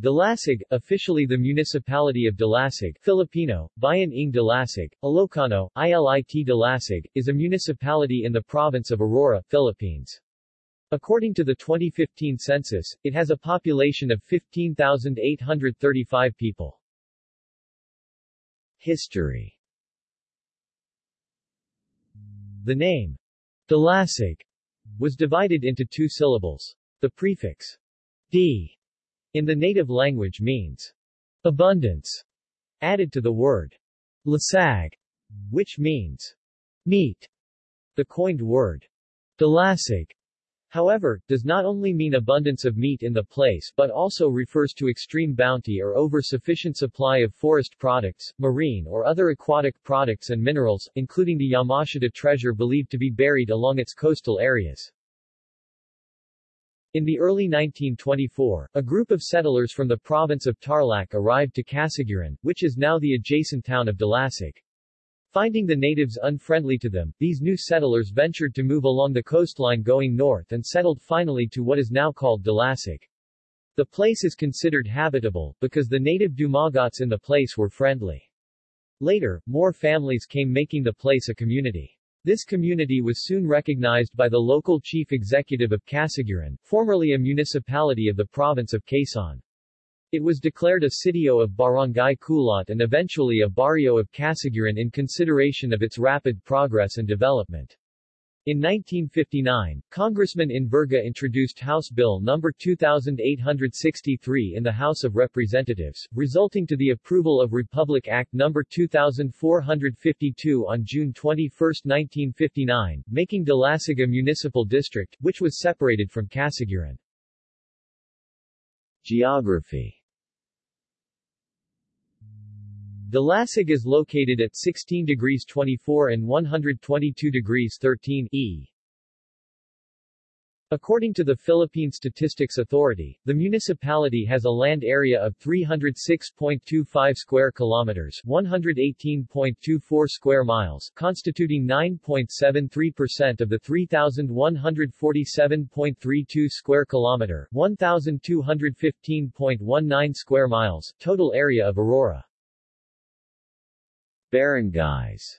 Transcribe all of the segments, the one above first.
Dilasag, officially the Municipality of Dilasag Filipino, Bayan ng Dilasag, Ilocano, ILIT Dilasag, is a municipality in the province of Aurora, Philippines. According to the 2015 census, it has a population of 15,835 people. History The name, Dilasag, was divided into two syllables. The prefix, d, in the native language means abundance, added to the word lasag, which means meat. The coined word dilasag, however, does not only mean abundance of meat in the place but also refers to extreme bounty or over-sufficient supply of forest products, marine or other aquatic products and minerals, including the Yamashita treasure believed to be buried along its coastal areas. In the early 1924, a group of settlers from the province of Tarlac arrived to Casiguran, which is now the adjacent town of Dilasag. Finding the natives unfriendly to them, these new settlers ventured to move along the coastline going north and settled finally to what is now called Dilasag. The place is considered habitable, because the native Dumagats in the place were friendly. Later, more families came making the place a community. This community was soon recognized by the local chief executive of Casiguran, formerly a municipality of the province of Quezon. It was declared a sitio of Barangay Kulot and eventually a barrio of Casiguran in consideration of its rapid progress and development. In 1959, Congressman Inverga introduced House Bill No. 2863 in the House of Representatives, resulting to the approval of Republic Act No. 2452 on June 21, 1959, making Dilasag a municipal district, which was separated from Casiguran. Geography Dilasag is located at 16 degrees 24 and 122 degrees 13 E. According to the Philippine Statistics Authority, the municipality has a land area of 306.25 square kilometers, 118.24 square miles, constituting 9.73% of the 3147.32 square kilometer, 1215.19 square miles total area of Aurora. Barangays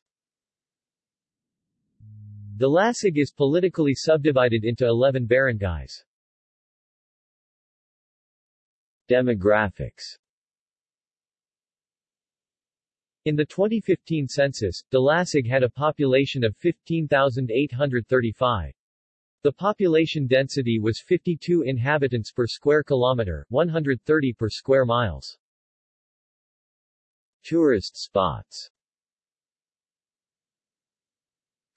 Dilasag is politically subdivided into 11 barangays. Demographics In the 2015 census, Dilasag had a population of 15,835. The population density was 52 inhabitants per square kilometer, 130 per square miles. Tourist spots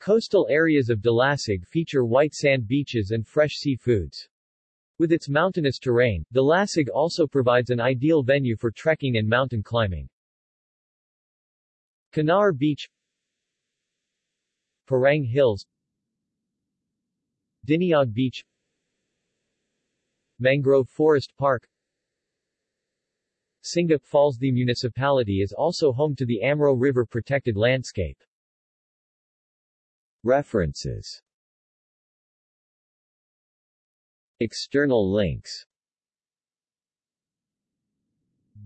Coastal areas of Dilasag feature white sand beaches and fresh seafoods. With its mountainous terrain, Dilasag also provides an ideal venue for trekking and mountain climbing. Kanar Beach Parang Hills Diniag Beach Mangrove Forest Park Singap Falls The municipality is also home to the Amro River protected landscape. References External links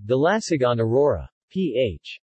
Dilasag on Aurora. Ph.